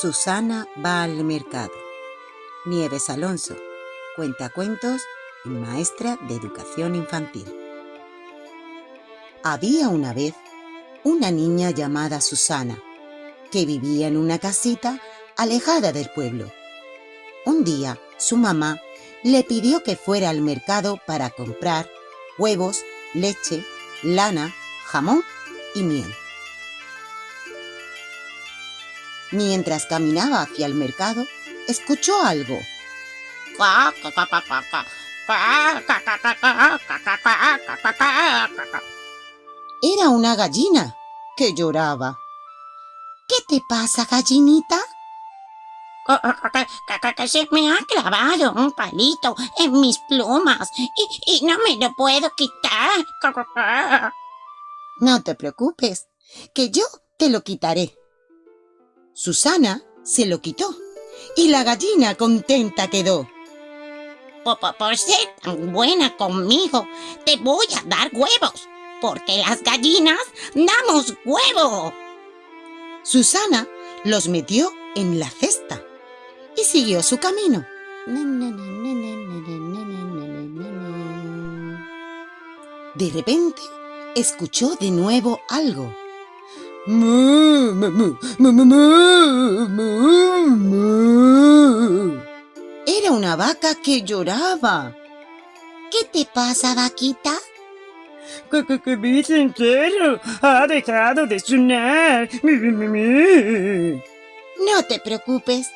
Susana va al mercado. Nieves Alonso, cuentacuentos y maestra de educación infantil. Había una vez una niña llamada Susana que vivía en una casita alejada del pueblo. Un día su mamá le pidió que fuera al mercado para comprar huevos, leche, lana, jamón y miel. Mientras caminaba hacia el mercado, escuchó algo. Era una gallina que lloraba. ¿Qué te pasa, gallinita? Que se me ha clavado un palito en mis plumas y, y no me lo puedo quitar. No te preocupes, que yo te lo quitaré. Susana se lo quitó y la gallina contenta quedó. Por, por, ser tan buena conmigo, te voy a dar huevos, porque las gallinas damos huevo. Susana los metió en la cesta y siguió su camino. De repente, escuchó de nuevo algo. Era una vaca que lloraba. ¿Qué te pasa, vaquita? Que, que, que mi sincero ha dejado de sonar. No te preocupes,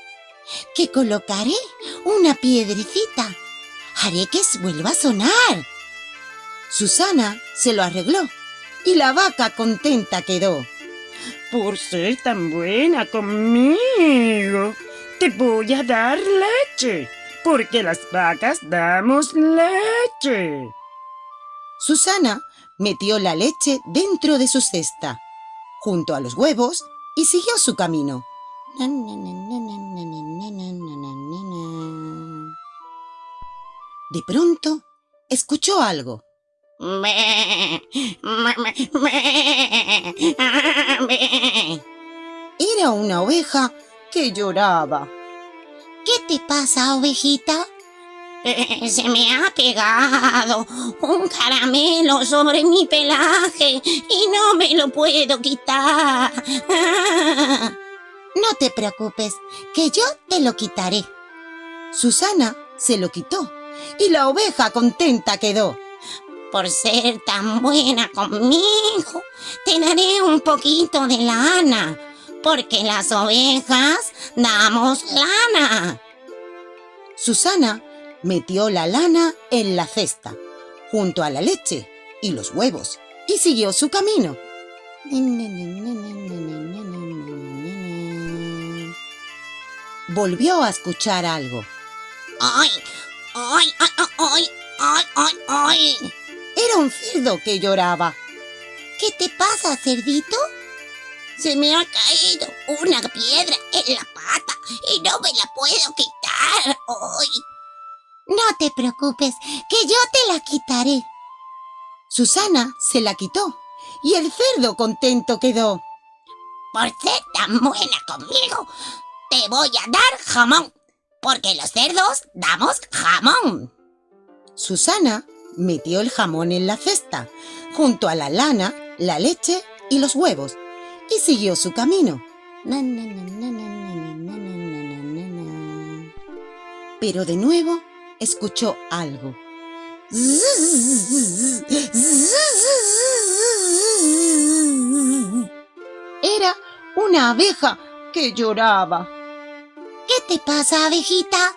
que colocaré una piedrecita. Haré que vuelva a sonar. Susana se lo arregló y la vaca contenta quedó. Por ser tan buena conmigo, te voy a dar leche, porque las vacas damos leche. Susana metió la leche dentro de su cesta, junto a los huevos, y siguió su camino. De pronto, escuchó algo. Una oveja que lloraba. ¿Qué te pasa, ovejita? Eh, se me ha pegado un caramelo sobre mi pelaje y no me lo puedo quitar. No te preocupes, que yo te lo quitaré. Susana se lo quitó y la oveja contenta quedó. Por ser tan buena conmigo, te daré un poquito de lana, porque las ovejas damos lana. Susana metió la lana en la cesta, junto a la leche y los huevos, y siguió su camino. Volvió a escuchar algo. ¡Ay! ¡Ay! ¡Ay! ¡Ay! ¡Ay! ¡Ay! Era un cerdo que lloraba. ¿Qué te pasa, cerdito? Se me ha caído una piedra en la pata y no me la puedo quitar hoy. No te preocupes, que yo te la quitaré. Susana se la quitó y el cerdo contento quedó. Por ser tan buena conmigo, te voy a dar jamón, porque los cerdos damos jamón. Susana metió el jamón en la cesta, junto a la lana, la leche y los huevos, y siguió su camino. Pero de nuevo escuchó algo. Era una abeja que lloraba. ¿Qué te pasa, abejita?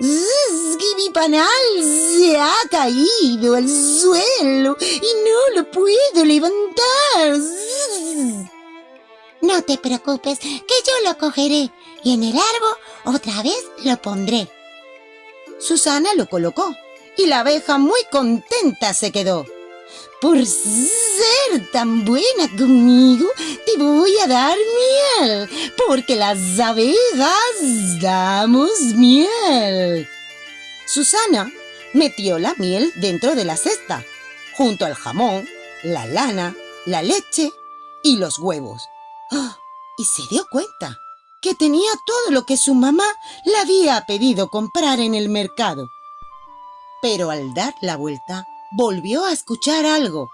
que mi panal se ha caído al suelo y no lo puedo levantar. No te preocupes, que yo lo cogeré y en el árbol otra vez lo pondré. Susana lo colocó y la abeja muy contenta se quedó. Por ser tan buena conmigo, te voy a dar miel, porque las abejas damos miel. Susana metió la miel dentro de la cesta, junto al jamón, la lana, la leche y los huevos. ¡Ah! Y se dio cuenta que tenía todo lo que su mamá le había pedido comprar en el mercado. Pero al dar la vuelta, volvió a escuchar algo.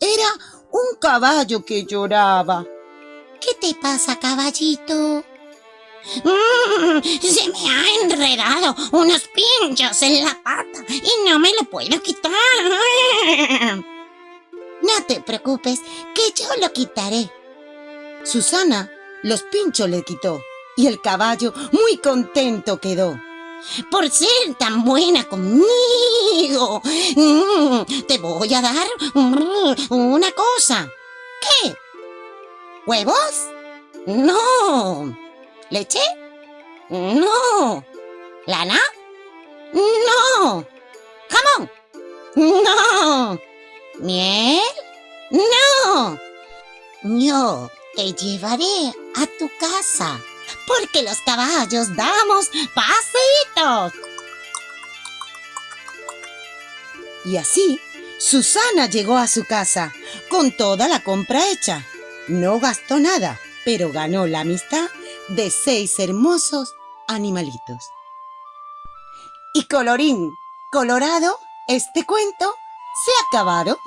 Era un caballo que lloraba. ¿Qué te pasa, caballito? Mm, se me ha enredado unos pinchos en la pata y no me lo puedo quitar. No te preocupes, que yo lo quitaré. Susana los pinchos le quitó y el caballo muy contento quedó. Por ser tan buena conmigo, mm, te voy a dar mm, una cosa. ¿Qué? ¿Huevos? No. ¿Leche? No. ¿Lana? No. No. ¿Miel? No. Yo te llevaré a tu casa porque los caballos damos pasitos. Y así, Susana llegó a su casa con toda la compra hecha. No gastó nada, pero ganó la amistad de seis hermosos animalitos. Y colorín colorado, este cuento se ha.